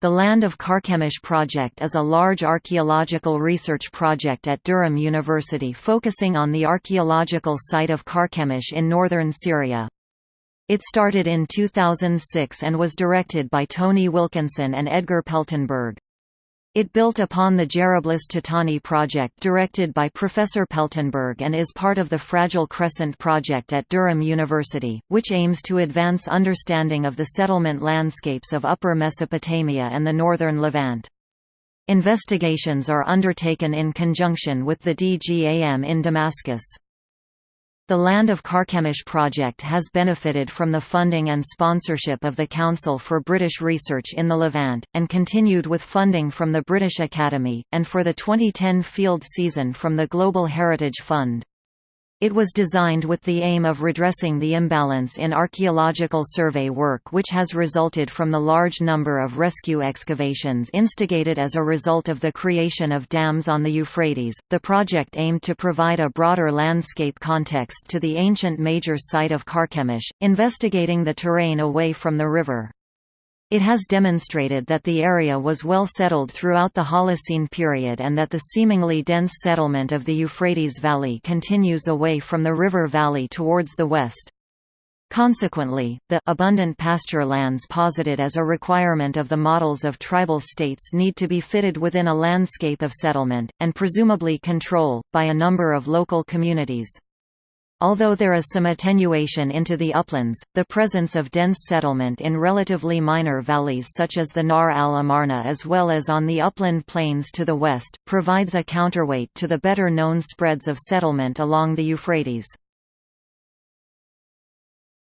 The Land of Carchemish project is a large archaeological research project at Durham University focusing on the archaeological site of Carchemish in northern Syria. It started in 2006 and was directed by Tony Wilkinson and Edgar Peltenburg. It built upon the Jarablus Tahtani project directed by Professor Peltenburg and is part of the Fragile Crescent project at Durham University, which aims to advance understanding of the settlement landscapes of Upper Mesopotamia and the northern Levant. Investigations are undertaken in conjunction with the DGAM in Damascus. The Land of Carchemish project has benefited from the funding and sponsorship of the Council for British Research in the Levant, and continued with funding from the British Academy, and for the 2010 field season from the Global Heritage Fund. It was designed with the aim of redressing the imbalance in archaeological survey work which has resulted from the large number of rescue excavations instigated as a result of the creation of dams on the Euphrates. The project aimed to provide a broader landscape context to the ancient major site of Carchemish, investigating the terrain away from the river. It has demonstrated that the area was well settled throughout the Holocene period and that the seemingly dense settlement of the Euphrates Valley continues away from the river valley towards the west. Consequently, the abundant pasture lands posited as a requirement of the models of tribal states need to be fitted within a landscape of settlement, and presumably control, by a number of local communities. Although there is some attenuation into the uplands, the presence of dense settlement in relatively minor valleys such as the Nahr al-Amarna as well as on the upland plains to the west, provides a counterweight to the better known spreads of settlement along the Euphrates.